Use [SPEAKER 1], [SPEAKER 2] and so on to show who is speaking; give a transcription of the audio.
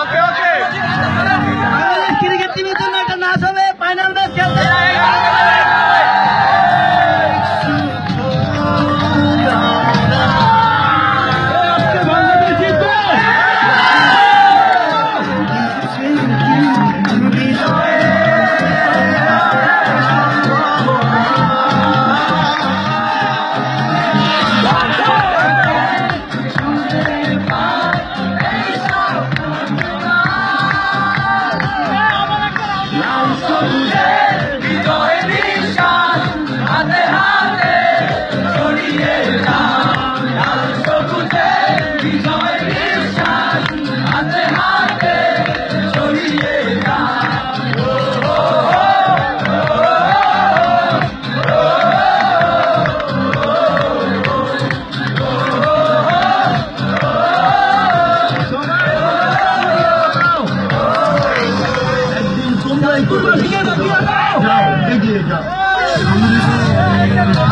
[SPEAKER 1] Oke, oke. Kiri ganti betul. 加油！加油！